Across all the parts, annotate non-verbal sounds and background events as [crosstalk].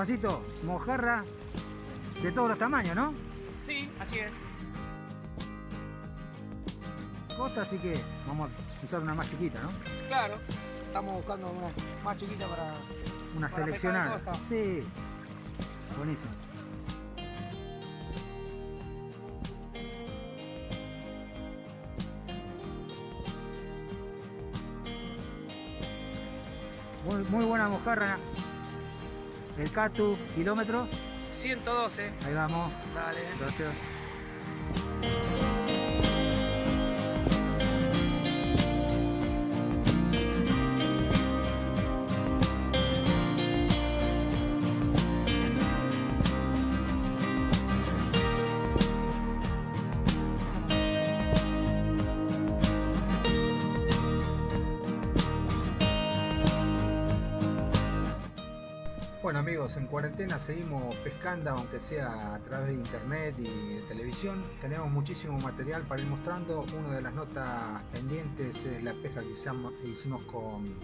Juancito, mojarra de todos los tamaños, ¿no? Sí, así es. Costa, así que vamos a usar una más chiquita, ¿no? Claro, estamos buscando una más chiquita para... Una Para seleccionada. Sí. Buenísimo. Muy, muy buena mojarra. El Catu, kilómetro. 112. Ahí vamos. Dale. Gracias. En cuarentena seguimos pescando, aunque sea a través de internet y de televisión. Tenemos muchísimo material para ir mostrando. Una de las notas pendientes es la pesca que hicimos con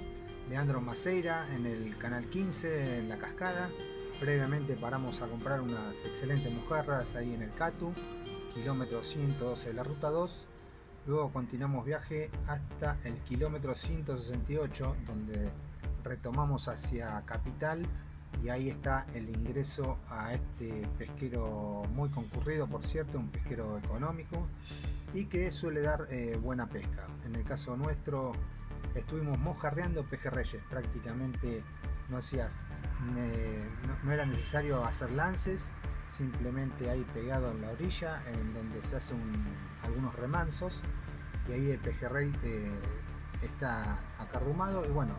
Leandro Maceira en el canal 15, en la cascada. Previamente paramos a comprar unas excelentes mojarras ahí en el Catu, kilómetro 112 de la ruta 2. Luego continuamos viaje hasta el kilómetro 168, donde retomamos hacia Capital y ahí está el ingreso a este pesquero muy concurrido, por cierto, un pesquero económico y que suele dar eh, buena pesca. En el caso nuestro estuvimos mojarreando pejerreyes, prácticamente no, hacía, eh, no, era necesario hacer lances, simplemente ahí pegado en la orilla, en donde se hacen algunos remansos y ahí el pejerrey eh, está acarrumado y bueno,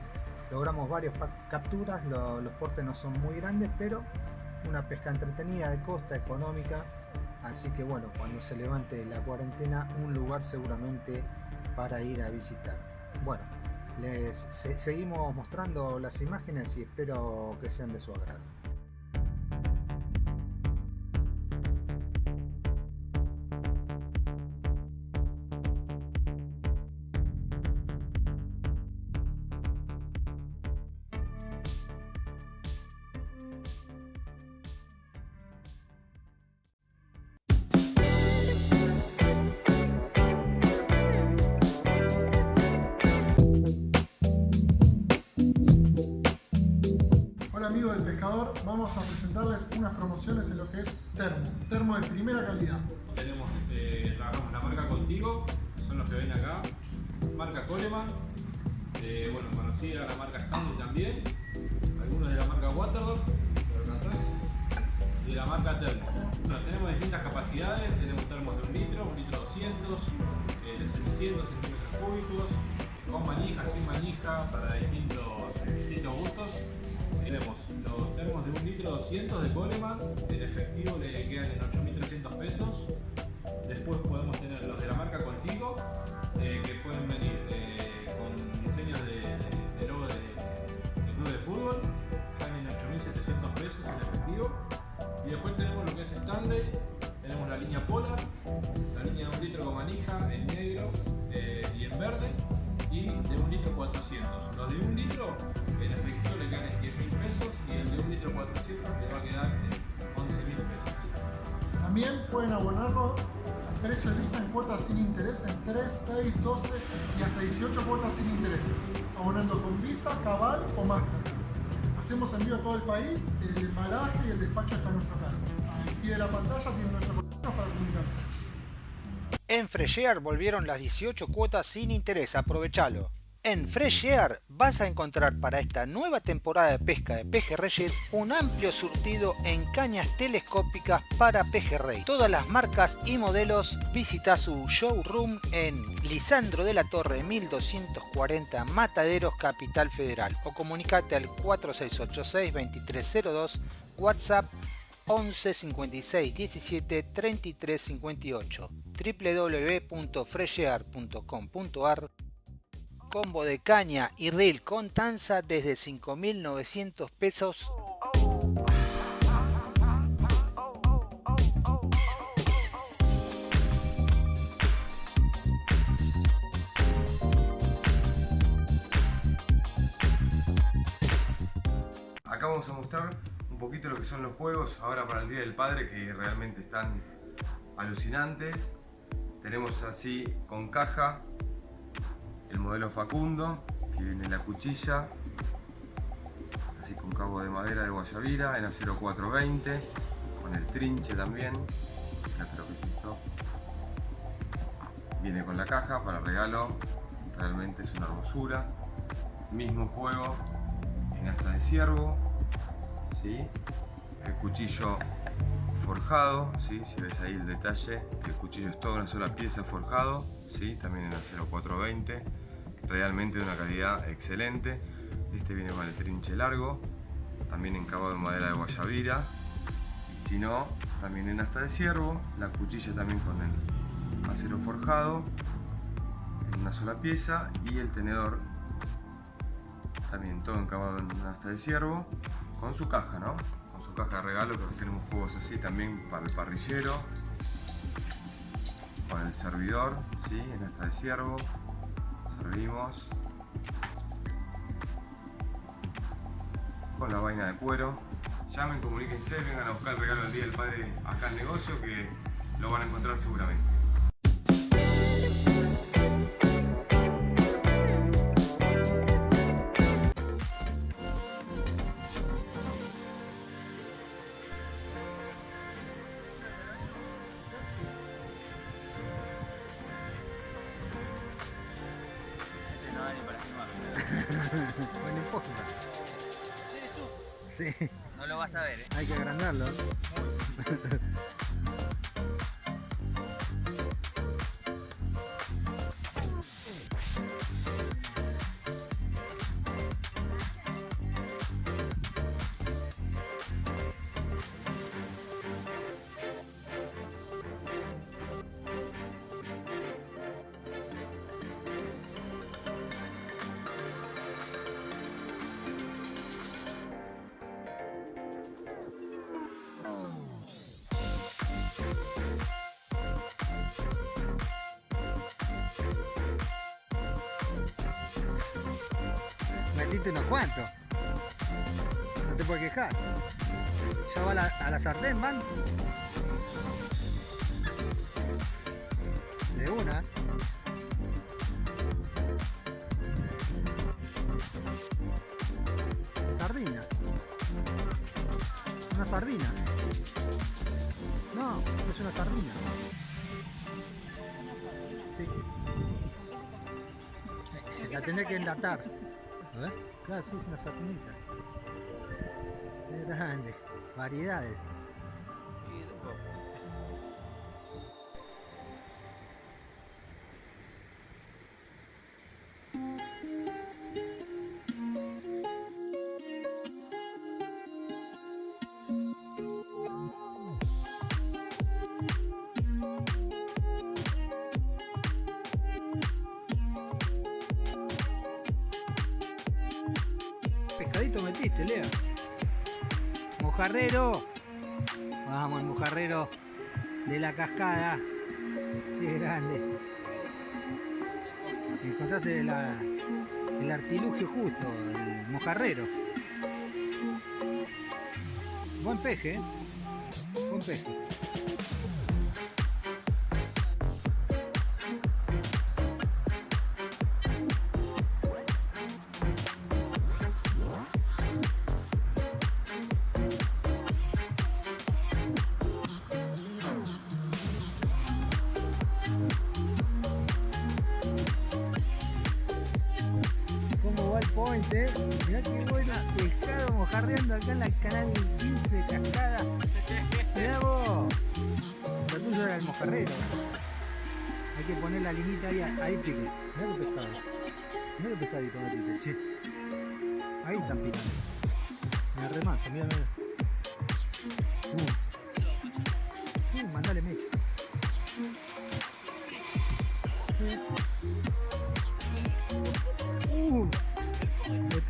logramos varias capturas, lo, los portes no son muy grandes, pero una pesca entretenida de costa, económica, así que bueno, cuando se levante la cuarentena, un lugar seguramente para ir a visitar. Bueno, les se, seguimos mostrando las imágenes y espero que sean de su agrado. Del pescador, vamos a presentarles unas promociones en lo que es termo, termo de primera calidad. Tenemos, eh, trabajamos la marca Contigo, son los que ven acá. Marca Coleman, eh, bueno, conocida la marca Stanley también. Algunos de la marca Waterdog. Y de la marca Termo. Bueno, tenemos distintas capacidades, tenemos termos de un litro, un litro 200, eh, de 700 centímetros cúbicos, con manija, sin manija, para distintos, distintos gustos. Tenemos 200 de Coleman, en efectivo le quedan en 8.300 pesos. Después podemos tener los de la marca Contigo, eh, que pueden venir eh, con diseños de, de- de logo de, club de fútbol, están en 8.700 pesos en efectivo. Y después tenemos lo que es Stanley, tenemos la línea Polar, la línea de un litro con manija en negro eh, y en verde, y de un litro 400. Los de un litro en efectivo le quedan en 10.000 pesos y el de un litro 400 le va a quedar en 11.000 pesos. También pueden abonarlo al precio de lista en cuotas sin interés en 3, 6, 12 y hasta 18 cuotas sin interés, abonando con Visa, Cabal o Master. Hacemos envío a todo el país, el embalaje y el despacho está a nuestro cargo. Al pie de la pantalla tienen nuestro contacto para comunicarse. En Freshear volvieron las 18 cuotas sin interés, aprovechalo. En Freshear vas a encontrar para esta nueva temporada de pesca de pejerreyes un amplio surtido en cañas telescópicas para pejerrey. Todas las marcas y modelos visita su showroom en Lisandro de la Torre 1240 Mataderos Capital Federal o comunicate al 4686 2302 WhatsApp 11 56 17 33 58 www.freshear.com.ar Combo de caña y reel con tanza desde 5.900 pesos. Acá vamos a mostrar un poquito lo que son los juegos ahora para el Día del Padre que realmente están alucinantes. Tenemos así con caja el modelo Facundo, que viene la cuchilla, así con cabo de madera de guayabira en acero 420, con el trinche también, esto. Viene con la caja para regalo, realmente es una hermosura. Mismo juego en asta de ciervo, ¿sí? el cuchillo forjado, ¿sí? si ves ahí el detalle, el cuchillo es toda una sola pieza forjado, ¿sí? también en acero 420, realmente de una calidad excelente. Este viene con el trinche largo, también encabado en madera de guayabira, y si no, también en asta de ciervo, la cuchilla también con el acero forjado, en una sola pieza, y el tenedor también todo encabado en asta de ciervo, con su caja, ¿no? Con su caja de regalo, que tenemos juegos así también para el parrillero, con el servidor, ¿sí? En asta de ciervo, servimos, con la vaina de cuero. Llamen, comuníquense, vengan a buscar el regalo del Día del Padre acá al negocio que lo van a encontrar seguramente. Metiste unos cuantos. No te puedes quejar. Ya va a la, a la sartén, van. De una. Sardina. Una sardina. No, es una sardina. Sí. La tenés que enlatar. Claro, sí, es una sardinita. Es grande. Variedades. Encontraste el artilugio justo, el mojarrero. Buen peje, ¿eh? Buen peje.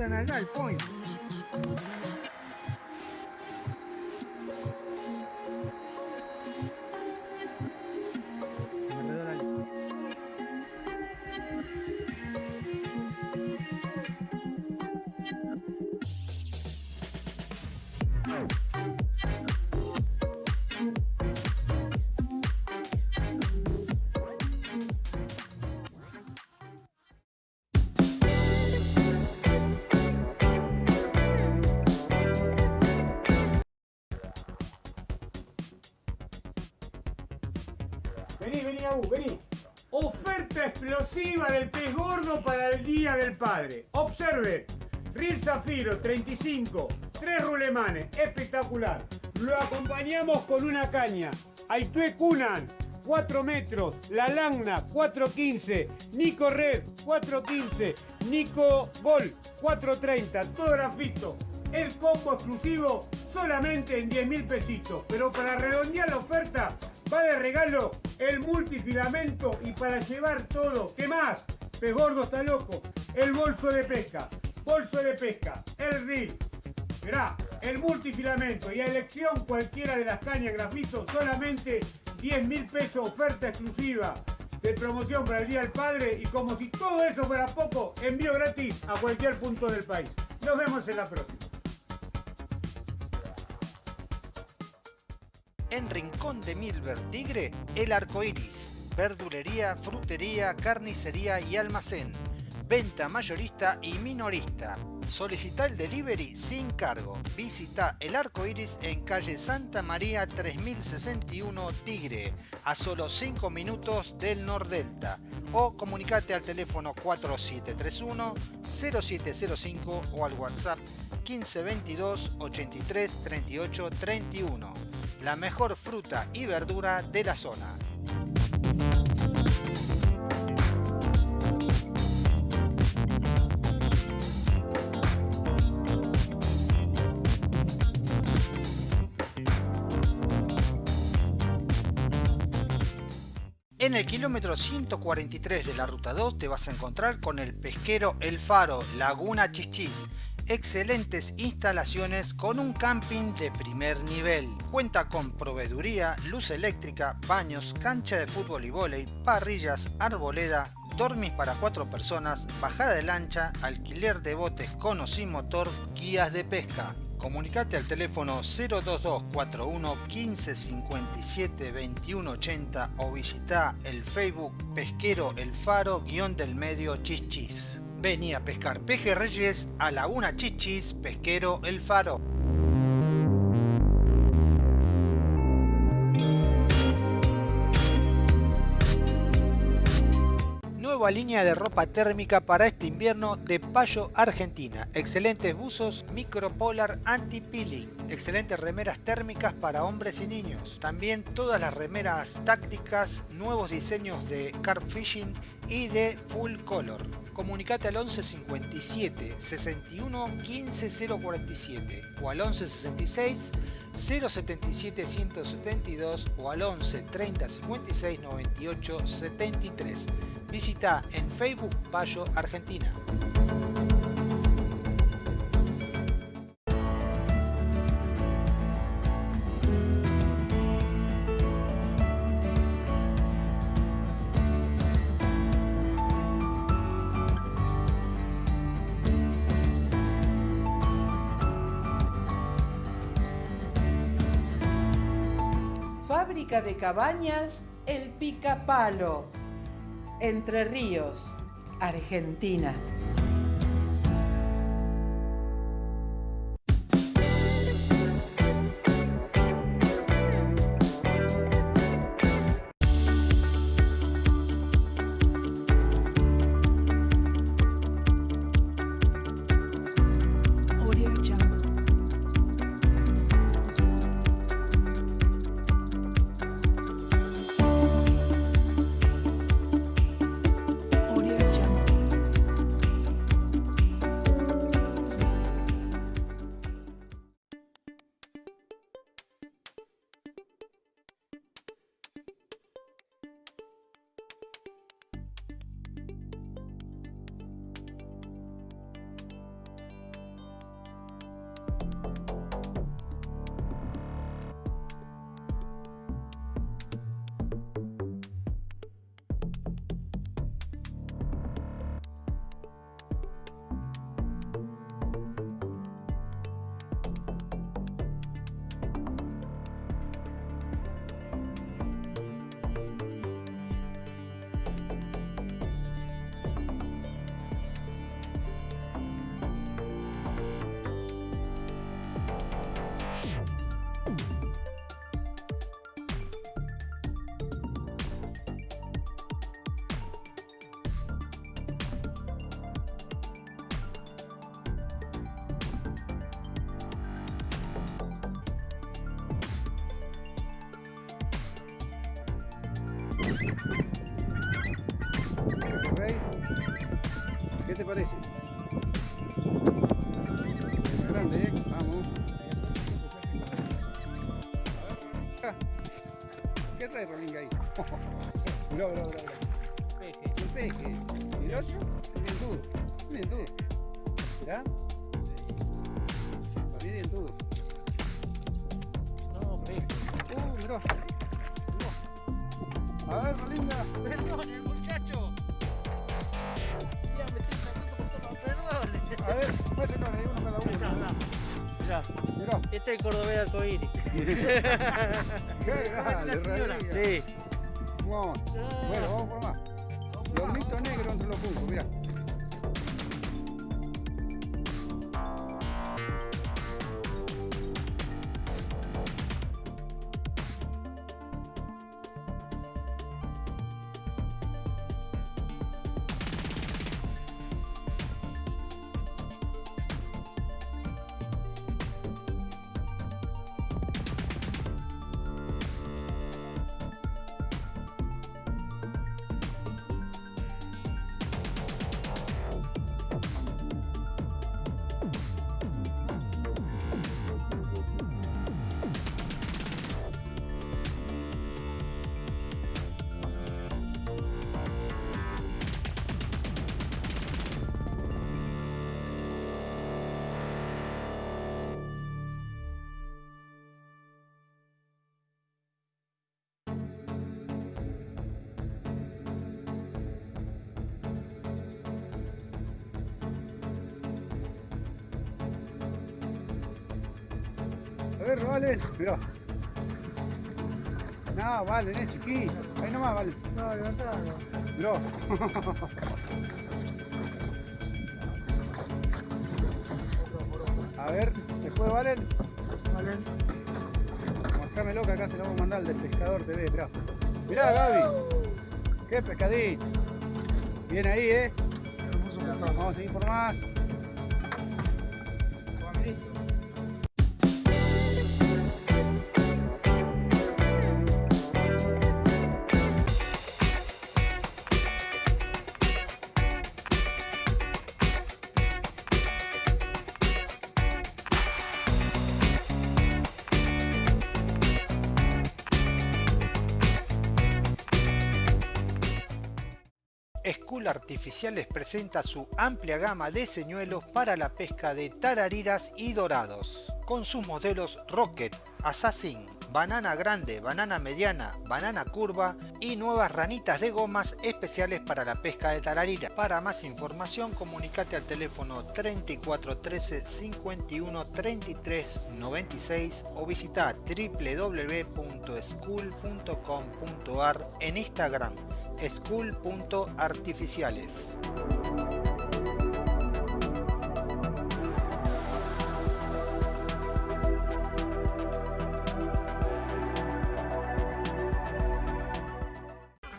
Están acá el point. Alrededor Ril Zafiro 35, tres rulemanes, espectacular. Lo acompañamos con una caña. Aitue Kunan, 4 metros. La Lagna, 4.15. Nico Red, 4.15. Nico Gol, 4.30. Todo grafito. El combo exclusivo solamente en 10 mil pesitos. Pero para redondear la oferta, va de regalo el multifilamento y para llevar todo. ¿Qué más? Pez gordo está loco. El bolso de pesca. Bolso de pesca. El reel. Mirá, el multifilamento y a elección cualquiera de las cañas grafito solamente 10 mil pesos oferta exclusiva de promoción para el Día del Padre y como si todo eso fuera poco, envío gratis a cualquier punto del país. Nos vemos en la próxima. En Rincón de Milver Tigre, el arco iris. Verdulería, frutería, carnicería y almacén. Venta mayorista y minorista. Solicita el delivery sin cargo. Visita el arco iris en calle Santa María 3061 Tigre, a solo 5 minutos del Nordelta. O comunicate al teléfono 4731 0705 o al WhatsApp 1522 83 38 31. La mejor fruta y verdura de la zona. En el kilómetro 143 de la ruta 2 te vas a encontrar con el pesquero El Faro, Laguna Chichis. Excelentes instalaciones con un camping de primer nivel. Cuenta con proveeduría, luz eléctrica, baños, cancha de fútbol y vóley, parrillas, arboleda, dormis para cuatro personas, bajada de lancha, alquiler de botes con o sin motor, guías de pesca. Comunicate al teléfono 02241 1557 2180 o visita el Facebook Pesquero El Faro guion del medio Chichis. Vení a pescar peje reyes a Laguna Chichis Pesquero El Faro. Nueva línea de ropa térmica para este invierno de Payo Argentina. Excelentes buzos micropolar anti-peeling. Excelentes remeras térmicas para hombres y niños. También todas las remeras tácticas, nuevos diseños de carp fishing y de full color. Comunicate al 11 57 61 15 047 o al 11 66 077 172 o al 11 30 56 98 73. Visita en Facebook Payo Argentina. De cabañas El Picapalo. Entre Ríos, Argentina. Te parece? Grande, ¿eh? Vamos. A ver. ¿Qué trae Rolinga ahí? mirá, mirá, mirá. Peje. Un peje. ¿Y el otro? Un dientudo. Un dientudo. ¿Mirá? Para mí dientudo. No, peje. Uh, mirá. A ver, Rolinga. Perdón, el muchacho. Ya me estoy tratando con todo. Perdón. A ver, uno cada uno. Mirá, Mirá. este es el cordobés arcoíris. [laughs] Qué grande, señora. Sí. Vamos. Bueno, vamos por más. Lomito negro entre los juncos, mirá. Valen, mirá. No, Valen, es chiquito. Ahí nomás, Valen. No, levantalo. Mirá. [laughs] A ver, después Valen. Valen. Mostrámelo que acá se lo vamos a mandar al del pescador TV, mirá. Mirá, Gaby. Qué pescadito. Bien ahí, eh. Vamos a seguir por más. Artificiales presenta su amplia gama de señuelos para la pesca de tarariras y dorados, con sus modelos Rocket, Assassin, banana grande, banana mediana, banana curva y nuevas ranitas de gomas especiales para la pesca de tararira. Para más información comunicate al teléfono 34 13 51 33 96 o visita www.school.com.ar en Instagram school.artificiales.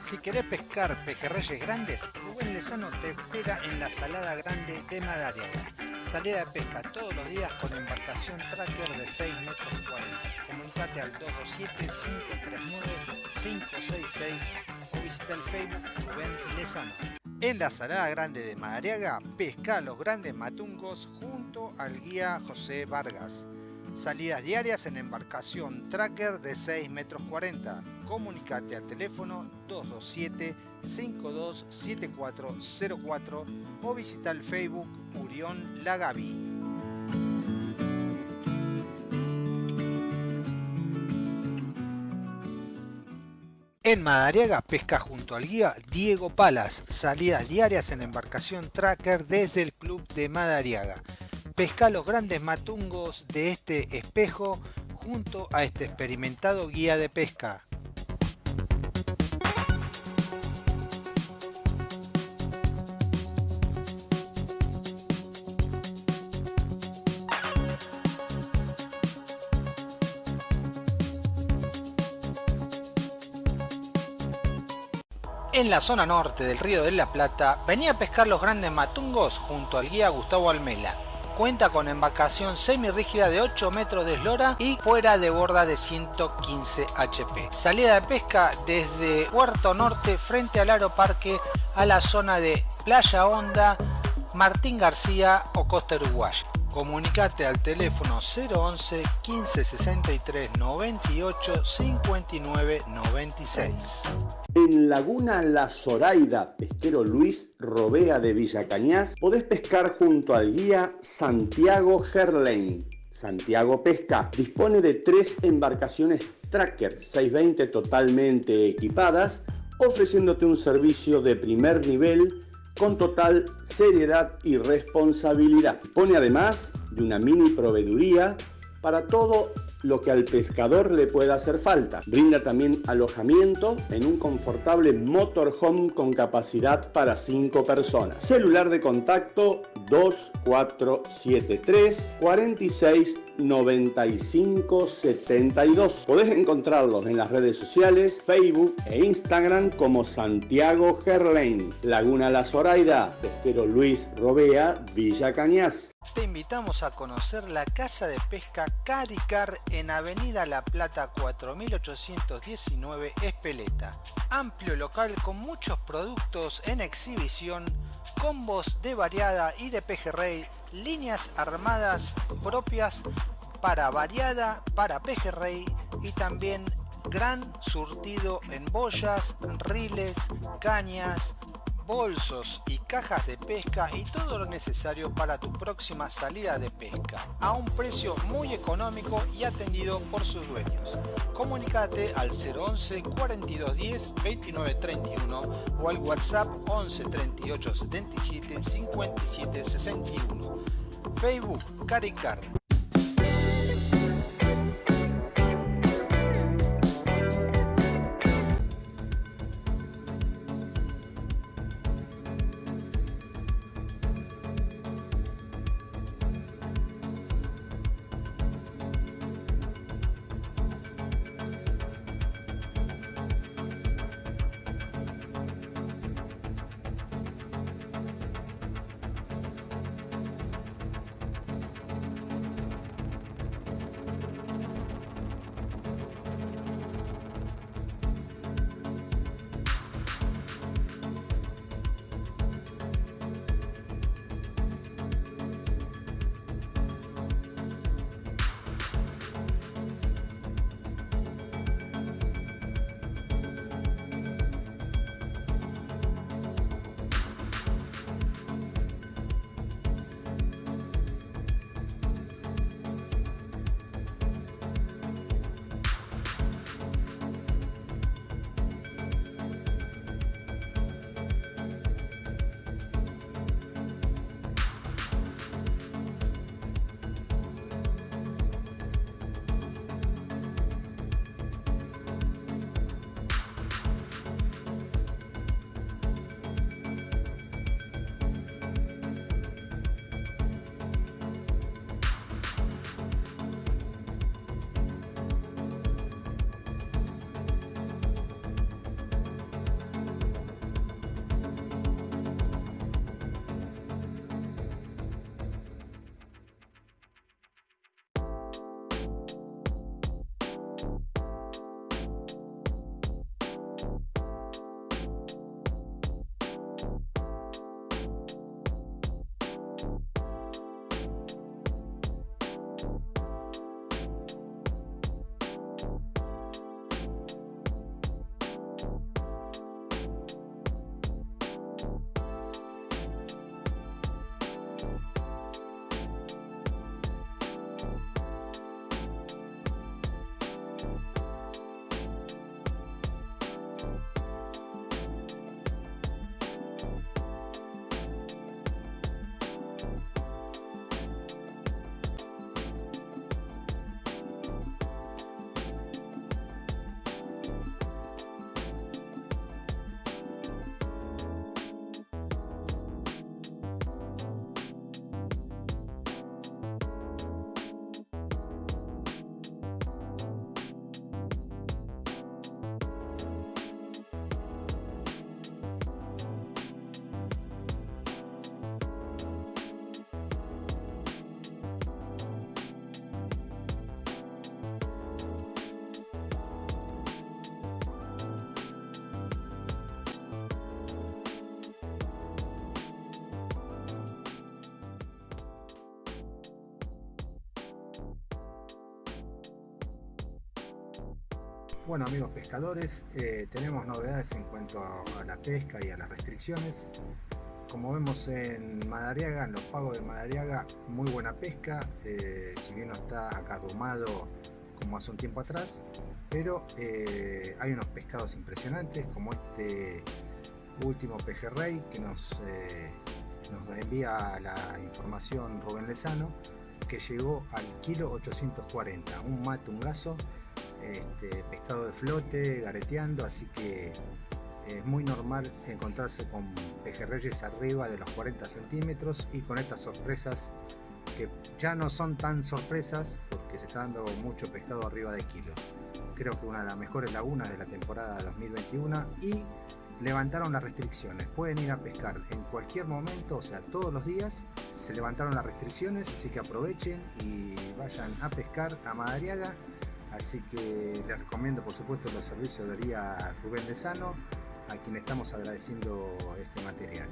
Si querés pescar pejerreyes grandes, Rubén Lezano te espera en la Salada Grande de Madariaga. Salida de pesca todos los días con embarcación tracker de 6 metros 40. Comunicate al 227-539-566 o visita el Facebook Rubén Lezano. En la Salada Grande de Madariaga, pesca los grandes matungos junto al guía José Vargas. Salidas diarias en embarcación tracker de 6 metros 40. Comunicate al teléfono 227-527404 o visita el Facebook Urión Lagavi. En Madariaga pesca junto al guía Diego Palas, salidas diarias en embarcación tracker desde el club de Madariaga. Pesca los grandes matungos de este espejo junto a este experimentado guía de pesca. En la zona norte del río de la Plata venía a pescar los grandes matungos junto al guía Gustavo Almela. Cuenta con embarcación semirrígida de 8 metros de eslora y fuera de borda de 115 HP. Salida de pesca desde Puerto Norte frente al Aeroparque a la zona de Playa Honda, Martín García o Costa Uruguaya. Comunicate al teléfono 011 15 63 98 59 96. En Laguna La Zoraida, pesquero Luis Robea de Villa Cañas, podés pescar junto al guía Santiago Gerlain. Santiago Pesca dispone de tres embarcaciones Tracker 620 totalmente equipadas, ofreciéndote un servicio de primer nivel con total seriedad y responsabilidad. Pone además de una mini proveeduría para todo lo que al pescador le pueda hacer falta. Brinda también alojamiento en un confortable motorhome con capacidad para 5 personas. Celular de contacto 2473 46 95 72. Podés encontrarlos en las redes sociales, Facebook e Instagram como Santiago Gerlain, Laguna La Zoraida, Pesquero Luis Robea, Villa Cañas. Te invitamos a conocer la casa de pesca Caricar en Avenida La Plata 4819 Espeleta. Amplio local con muchos productos en exhibición, combos de variada y de pejerrey, líneas armadas propias para variada, para pejerrey y también gran surtido en boyas, riles, cañas, bolsos y cajas de pesca y todo lo necesario para tu próxima salida de pesca a un precio muy económico y atendido por sus dueños. Comunicate al 011 4210 2931 o al WhatsApp 11 38 77 57 61. Facebook Caricar Bueno amigos pescadores, eh, tenemos novedades en cuanto a la pesca y a las restricciones. Como vemos en Madariaga, en los pagos de Madariaga, muy buena pesca, eh, si bien no está acarrumado como hace un tiempo atrás, pero eh, hay unos pescados impresionantes como este último pejerrey que nos, nos envía la información Rubén Lezano, que llegó al kilo 840, un mate, un gaso, este, pescado de flote, gareteando, así que es muy normal encontrarse con pejerreyes arriba de los 40 centímetros y con estas sorpresas que ya no son tan sorpresas porque se está dando mucho pescado arriba de kilo. Creo que una de las mejores lagunas de la temporada 2021 y levantaron las restricciones. Pueden ir a pescar en cualquier momento, o sea, todos los días se levantaron las restricciones, así que aprovechen y vayan a pescar a Madariaga Así que les recomiendo por supuesto los servicios de Rubén Lezano, a quien estamos agradeciendo este material.